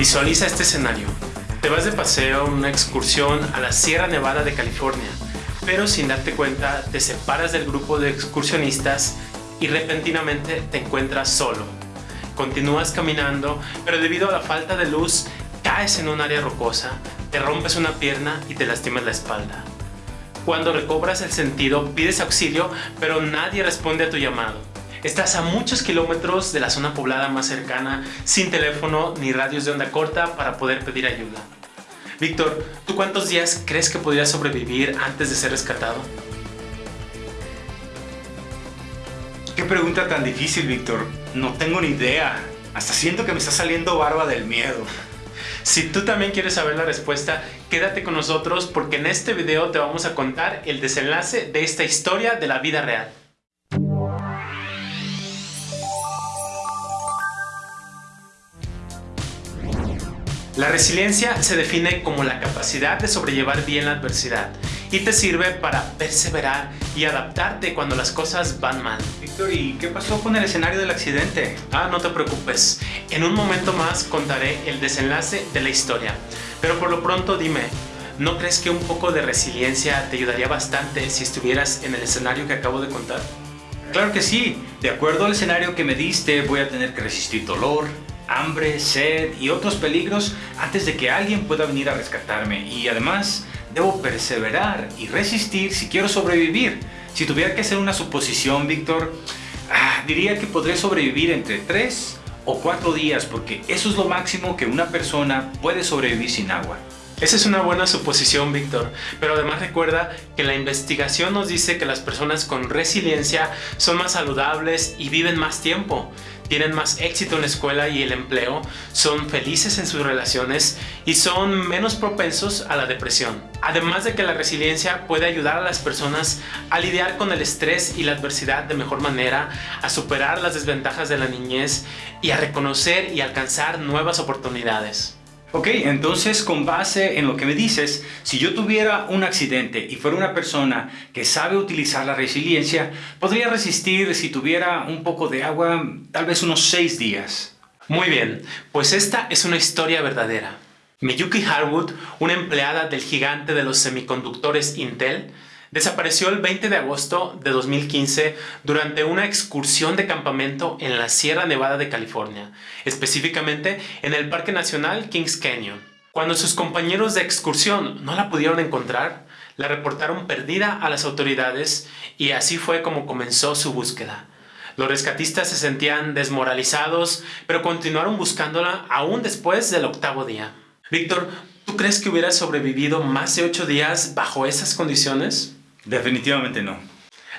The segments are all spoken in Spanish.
Visualiza este escenario. Te vas de paseo en una excursión a la Sierra Nevada de California, pero sin darte cuenta te separas del grupo de excursionistas y repentinamente te encuentras solo. Continúas caminando, pero debido a la falta de luz, caes en un área rocosa, te rompes una pierna y te lastimas la espalda. Cuando recobras el sentido, pides auxilio, pero nadie responde a tu llamado. Estás a muchos kilómetros de la zona poblada más cercana, sin teléfono ni radios de onda corta para poder pedir ayuda. Víctor, ¿tú cuántos días crees que podrías sobrevivir antes de ser rescatado? Qué pregunta tan difícil, Víctor. No tengo ni idea. Hasta siento que me está saliendo barba del miedo. Si tú también quieres saber la respuesta, quédate con nosotros porque en este video te vamos a contar el desenlace de esta historia de la vida real. La resiliencia se define como la capacidad de sobrellevar bien la adversidad y te sirve para perseverar y adaptarte cuando las cosas van mal. Víctor, ¿y qué pasó con el escenario del accidente? Ah, no te preocupes. En un momento más contaré el desenlace de la historia. Pero por lo pronto dime, ¿no crees que un poco de resiliencia te ayudaría bastante si estuvieras en el escenario que acabo de contar? Claro que sí. De acuerdo al escenario que me diste, voy a tener que resistir dolor, hambre, sed y otros peligros antes de que alguien pueda venir a rescatarme y además debo perseverar y resistir si quiero sobrevivir. Si tuviera que hacer una suposición, Víctor, ah, diría que podré sobrevivir entre 3 o 4 días porque eso es lo máximo que una persona puede sobrevivir sin agua. Esa es una buena suposición, Víctor, pero además recuerda que la investigación nos dice que las personas con resiliencia son más saludables y viven más tiempo tienen más éxito en la escuela y el empleo, son felices en sus relaciones y son menos propensos a la depresión. Además de que la resiliencia puede ayudar a las personas a lidiar con el estrés y la adversidad de mejor manera, a superar las desventajas de la niñez y a reconocer y alcanzar nuevas oportunidades. Ok, entonces con base en lo que me dices, si yo tuviera un accidente y fuera una persona que sabe utilizar la resiliencia, podría resistir si tuviera un poco de agua, tal vez unos seis días. Muy bien, pues esta es una historia verdadera. Miyuki Harwood, una empleada del gigante de los semiconductores Intel, Desapareció el 20 de agosto de 2015 durante una excursión de campamento en la Sierra Nevada de California, específicamente en el Parque Nacional Kings Canyon. Cuando sus compañeros de excursión no la pudieron encontrar, la reportaron perdida a las autoridades y así fue como comenzó su búsqueda. Los rescatistas se sentían desmoralizados, pero continuaron buscándola aún después del octavo día. Víctor, ¿tú crees que hubiera sobrevivido más de ocho días bajo esas condiciones? Definitivamente no.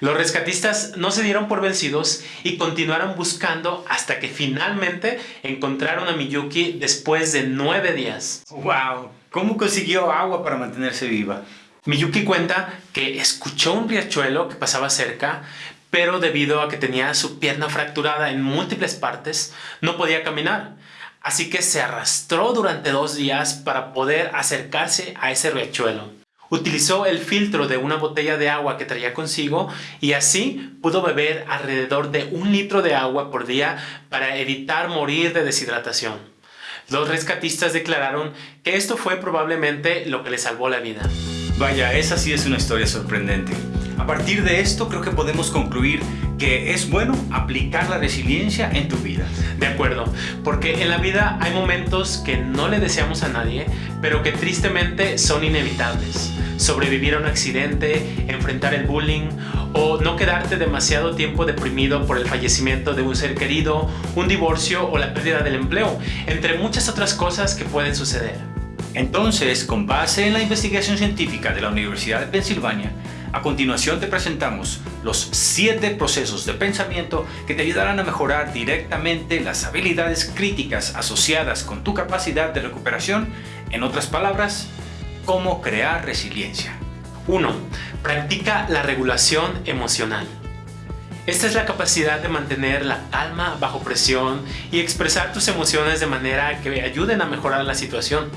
Los rescatistas no se dieron por vencidos y continuaron buscando hasta que finalmente encontraron a Miyuki después de nueve días. ¡Wow! ¿Cómo consiguió agua para mantenerse viva? Miyuki cuenta que escuchó un riachuelo que pasaba cerca, pero debido a que tenía su pierna fracturada en múltiples partes, no podía caminar. Así que se arrastró durante dos días para poder acercarse a ese riachuelo. Utilizó el filtro de una botella de agua que traía consigo y así pudo beber alrededor de un litro de agua por día para evitar morir de deshidratación. Los rescatistas declararon que esto fue probablemente lo que le salvó la vida. Vaya, esa sí es una historia sorprendente. A partir de esto creo que podemos concluir que es bueno aplicar la resiliencia en tu vida. De acuerdo, porque en la vida hay momentos que no le deseamos a nadie, pero que tristemente son inevitables. Sobrevivir a un accidente, enfrentar el bullying o no quedarte demasiado tiempo deprimido por el fallecimiento de un ser querido, un divorcio o la pérdida del empleo, entre muchas otras cosas que pueden suceder. Entonces, con base en la investigación científica de la Universidad de Pensilvania, a continuación te presentamos los 7 procesos de pensamiento que te ayudarán a mejorar directamente las habilidades críticas asociadas con tu capacidad de recuperación, en otras palabras, cómo crear resiliencia. 1. Practica la regulación emocional. Esta es la capacidad de mantener la calma bajo presión y expresar tus emociones de manera que ayuden a mejorar la situación.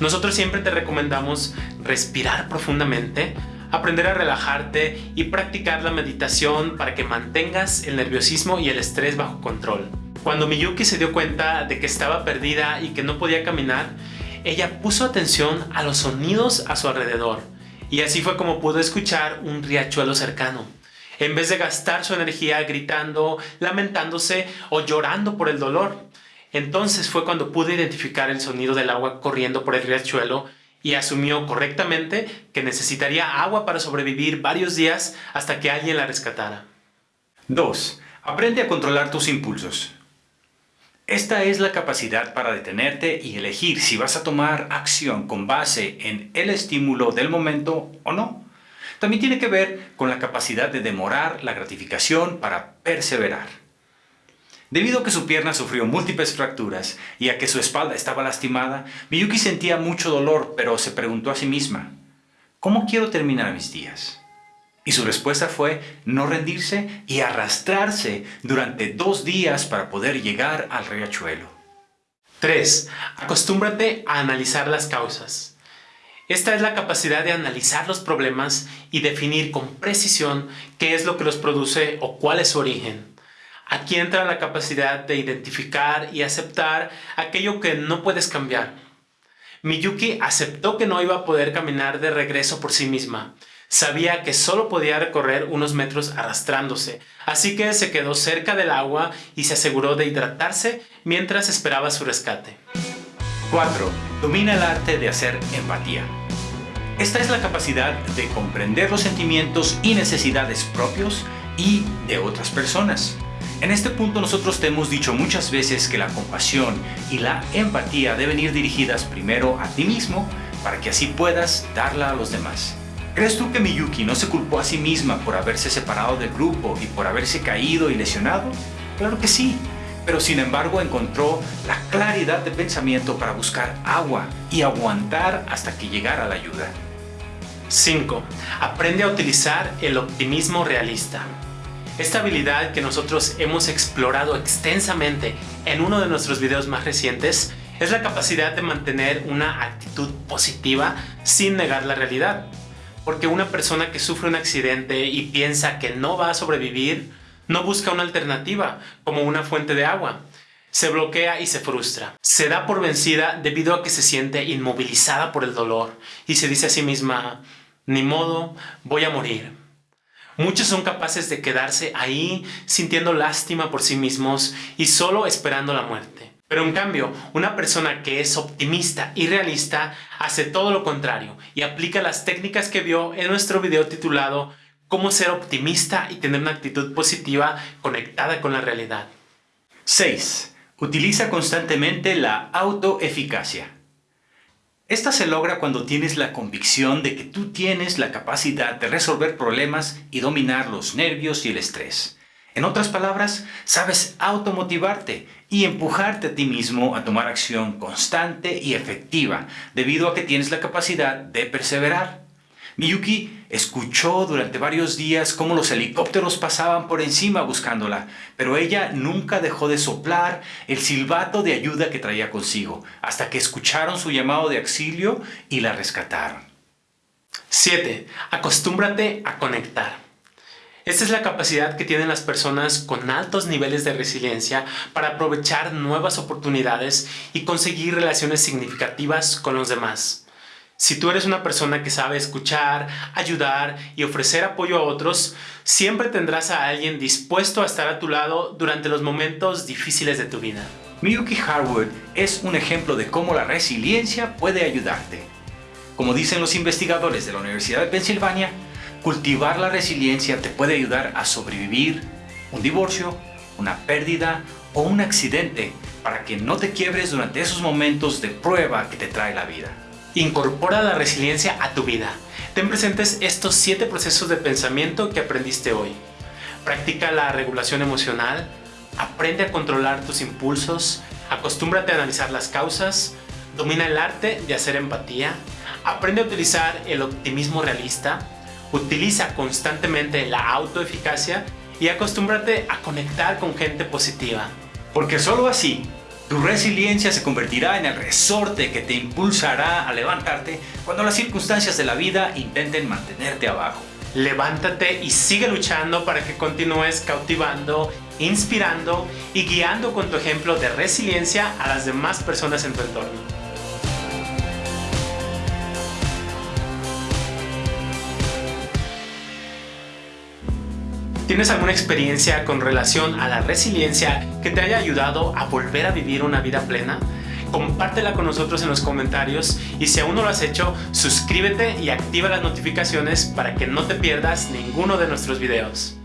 Nosotros siempre te recomendamos respirar profundamente, aprender a relajarte y practicar la meditación para que mantengas el nerviosismo y el estrés bajo control. Cuando Miyuki se dio cuenta de que estaba perdida y que no podía caminar, ella puso atención a los sonidos a su alrededor y así fue como pudo escuchar un riachuelo cercano. En vez de gastar su energía gritando, lamentándose o llorando por el dolor, entonces fue cuando pudo identificar el sonido del agua corriendo por el riachuelo y asumió correctamente que necesitaría agua para sobrevivir varios días hasta que alguien la rescatara. 2. Aprende a controlar tus impulsos. Esta es la capacidad para detenerte y elegir si vas a tomar acción con base en el estímulo del momento o no. También tiene que ver con la capacidad de demorar la gratificación para perseverar. Debido a que su pierna sufrió múltiples fracturas y a que su espalda estaba lastimada, Miyuki sentía mucho dolor, pero se preguntó a sí misma, ¿cómo quiero terminar mis días? Y su respuesta fue no rendirse y arrastrarse durante dos días para poder llegar al riachuelo. 3. Acostúmbrate a analizar las causas. Esta es la capacidad de analizar los problemas y definir con precisión qué es lo que los produce o cuál es su origen. Aquí entra la capacidad de identificar y aceptar aquello que no puedes cambiar. Miyuki aceptó que no iba a poder caminar de regreso por sí misma Sabía que solo podía recorrer unos metros arrastrándose, así que se quedó cerca del agua y se aseguró de hidratarse mientras esperaba su rescate. 4. Domina el arte de hacer empatía. Esta es la capacidad de comprender los sentimientos y necesidades propios y de otras personas. En este punto nosotros te hemos dicho muchas veces que la compasión y la empatía deben ir dirigidas primero a ti mismo para que así puedas darla a los demás. ¿Crees tú que Miyuki no se culpó a sí misma por haberse separado del grupo y por haberse caído y lesionado? Claro que sí, pero sin embargo encontró la claridad de pensamiento para buscar agua y aguantar hasta que llegara la ayuda. 5. Aprende a utilizar el optimismo realista. Esta habilidad que nosotros hemos explorado extensamente en uno de nuestros videos más recientes es la capacidad de mantener una actitud positiva sin negar la realidad. Porque una persona que sufre un accidente y piensa que no va a sobrevivir, no busca una alternativa, como una fuente de agua. Se bloquea y se frustra. Se da por vencida debido a que se siente inmovilizada por el dolor y se dice a sí misma, ni modo, voy a morir. Muchos son capaces de quedarse ahí sintiendo lástima por sí mismos y solo esperando la muerte. Pero en cambio, una persona que es optimista y realista hace todo lo contrario y aplica las técnicas que vio en nuestro video titulado Cómo ser optimista y tener una actitud positiva conectada con la realidad. 6. Utiliza constantemente la autoeficacia. Esta se logra cuando tienes la convicción de que tú tienes la capacidad de resolver problemas y dominar los nervios y el estrés. En otras palabras, sabes automotivarte y empujarte a ti mismo a tomar acción constante y efectiva debido a que tienes la capacidad de perseverar. Miyuki escuchó durante varios días cómo los helicópteros pasaban por encima buscándola, pero ella nunca dejó de soplar el silbato de ayuda que traía consigo, hasta que escucharon su llamado de auxilio y la rescataron. 7. Acostúmbrate a conectar. Esta es la capacidad que tienen las personas con altos niveles de resiliencia para aprovechar nuevas oportunidades y conseguir relaciones significativas con los demás. Si tú eres una persona que sabe escuchar, ayudar y ofrecer apoyo a otros, siempre tendrás a alguien dispuesto a estar a tu lado durante los momentos difíciles de tu vida. Miyuki Harwood es un ejemplo de cómo la resiliencia puede ayudarte. Como dicen los investigadores de la Universidad de Pensilvania, Cultivar la resiliencia te puede ayudar a sobrevivir un divorcio, una pérdida o un accidente para que no te quiebres durante esos momentos de prueba que te trae la vida. Incorpora la resiliencia a tu vida. Ten presentes estos siete procesos de pensamiento que aprendiste hoy. Practica la regulación emocional, aprende a controlar tus impulsos, acostúmbrate a analizar las causas, domina el arte de hacer empatía, aprende a utilizar el optimismo realista, Utiliza constantemente la autoeficacia y acostúmbrate a conectar con gente positiva. Porque solo así, tu resiliencia se convertirá en el resorte que te impulsará a levantarte cuando las circunstancias de la vida intenten mantenerte abajo. Levántate y sigue luchando para que continúes cautivando inspirando y guiando con tu ejemplo de resiliencia a las demás personas en tu entorno. ¿Tienes alguna experiencia con relación a la resiliencia que te haya ayudado a volver a vivir una vida plena? compártela con nosotros en los comentarios y si aún no lo has hecho, suscríbete y activa las notificaciones para que no te pierdas ninguno de nuestros videos.